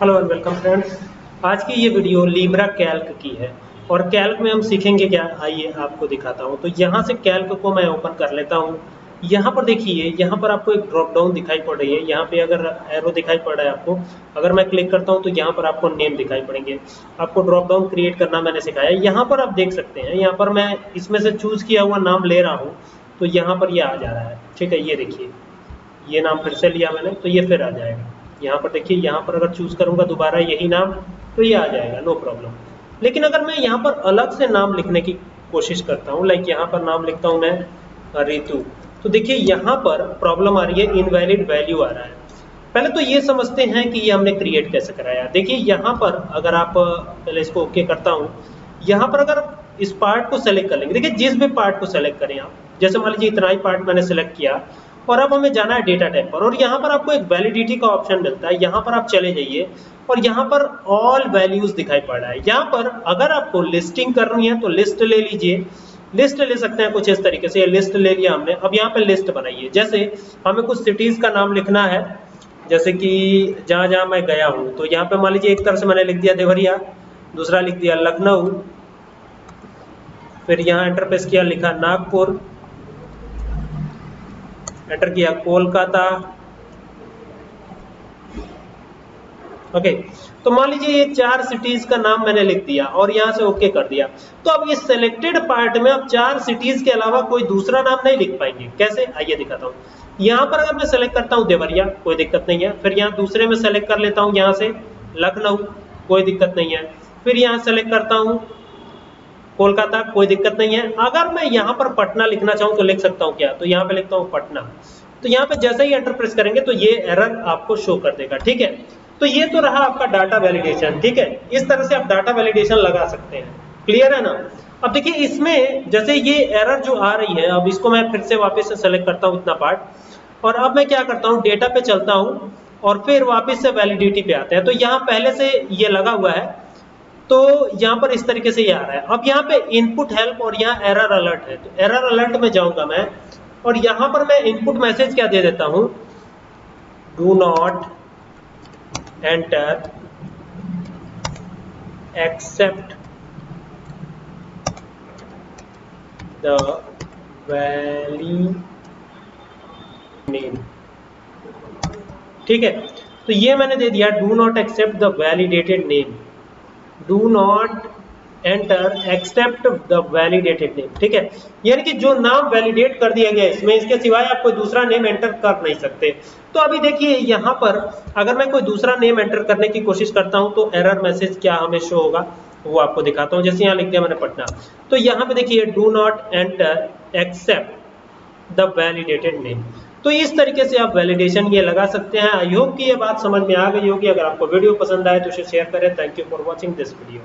Hello and welcome friends आज की ये वीडियो लीब्रा कैल्क की है। और कैल्क में हम सीखेंगे क्या? आइए आपको दिखाता हूँ। तो यहाँ से कैल्क को मैं ओपन कर लेता हूँ। यहाँ पर देखिए, यहाँ पर आपको एक ड्रॉप डाउन दिखाई पड़ रही है। यहाँ पे अगर एरो दिखाई पड़ रहा है आपको, अगर मैं क्लिक करता हूँ तो यहाँ पर आपको नेम दिखाई पड़ेंगे। आपको ड्रॉप डाउन क्रिएट करना मैंने सिखाया। यहाँ पर आप देख सकते हैं, यहाँ पर मैं इसमें से चूज़ किया हुआ नाम ले रहा हूँ। तो यहाँ पर ये आ जा रहा है। ठीक है, ये देखिए। ये नाम फिर से लिया मैंने तो ये फिर आ जाएगा। यहाँ पर देखिए, यहाँ पर अगर चूज़ करूँगा दोबारा यही नाम तो ये आ जाएगा नो प्रॉब्लम लेकिन अगर मैं यहाँ पर अलग से नाम लिखने की कोशिश करता हूँ लाइक यहाँ पर नाम लिखता हूँ मैं रितु तो देखिए यहाँ पर प्रॉब्लम आ रही है इनवैलिड वैल्यू आ रहा है। पहले तो ये समझते हैं कि ये हमने क्रिएट कैसे कराया। देखिए, यहाँ पर अगर आप पहले इसको ओके करता हूँ, यहाँ पर अगर इस पार्ट को सेलेक्ट कर लेंगे, देखिए जिस भी पार्ट को सेलेक्ट करें आप, जैसे मान लीजिए इतना ही पार्ट मैंने सेलेक्ट किया और अब हमें जाना है डेटा टाइप पर। और यहाँ पर आपको एक वैलिडिटी का ऑप्शन मिलता है। यहाँ पर आप चले जाइए और यहाँ पर ऑल वैल्यूज़ दिखाई पड़ रहा है। यहाँ पर अगर आपको लिस्टिंग करनी है तो लिस्ट ले लीजिए। लिस्ट ले सकते हैं कुछ इस तरीके से। लिस्ट ले लिया हमने। अब यहाँ पर लिस्ट बनाइए। जैसे हमें कुछ सिटीज़ का नाम लिखना है। जैसे कि जहाँ जहाँ मैं गया हूँ तो यहाँ पे मान लीजिए एक तरह से मैंने लिख दिया देवरिया, दूसरा लिख दिया लखनऊ, फिर यहाँ एंटर प्रेस किया लिखा नागपुर एंटर किया, कोलकाता। ओके तो मान लीजिए ये चार सिटीज़ का नाम मैंने लिख दिया और यहाँ से ओके कर दिया। तो अब ये सिलेक्टेड पार्ट में अब चार सिटीज़ के अलावा कोई दूसरा नाम नहीं लिख पाएँगे। कैसे? आइए दिखाता हूँ। यहाँ पर अगर मैं सेलेक्ट करता हूँ देवरिया, कोई दिक्कत नहीं है। फिर यहाँ दूसरे में सेलेक्ट कर लेता हूँ यहाँ से, लखनऊ, कोई दिक्कत नहीं है। फिर यहाँ सेलेक्ट करता हूँ कोलकाता, कोई दिक्कत नहीं है। अगर मैं यहाँ पर पटना लिखना चाहूँ तो लिख सकता हूँ क्या? तो यहाँ पे लिखता हूँ पटना। तो यहाँ पे जैसे ही एंटर प्रेस करेंगे तो ये एरर आपको शो कर देगा, ठीक है? तो ये तो रहा आपका डाटा वैलिडेशन ठीक है? इस तरह से आप डाटा वैलिडेशन लगा सकते हैं। क्लियर है ना? अब देखिए, इसमें जैसे ये एरर जो आ रही है, अब इसको मैं फिर से वापस से सेलेक्ट करता हूँ इतना पार्ट और अब मैं क्या करता हूँ? डेटा पे चलता हूँ और फिर वापस से वैलिडिटी पे आते हैं। तो यहाँ पहले से ये लगा हुआ है। तो यहाँ पर इस तरीके से ये आ रहा है। अब यहाँ पे इनपुट हेल्प और यहाँ एरर अलर्ट है। तो एरर अलर्ट में जाऊँगा मैं और यहाँ पर मैं इनपुट मैसेज क्या दे देता हूँ? Do not enter accept the valley name ठीक है? तो ये मैंने दे दिया do not accept the validated name do not enter accept the validated name ठीक है? यानी कि जो नाम वैलिडेट कर दिया गया इसमें इसके सिवाय आप कोई दूसरा नेम एंटर कर नहीं सकते। तो अभी देखिए, यहाँ पर अगर मैं कोई दूसरा नेम एंटर करने की कोशिश करता हूँ तो एरर मैसेज क्या हमें शो होगा? वो आपको दिखाता हूँ। जैसे यहाँ लिख दिया मैंने पटना। तो यहाँ पे देखिए do not enter accept the validated name तो इस तरीके से आप वैलिडेशन ये लगा सकते हैं। आई होप कि ये बात समझ में आ गई होगी। अगर आपको वीडियो पसंद आए तो उसे शेयर करें। Thank you for watching this video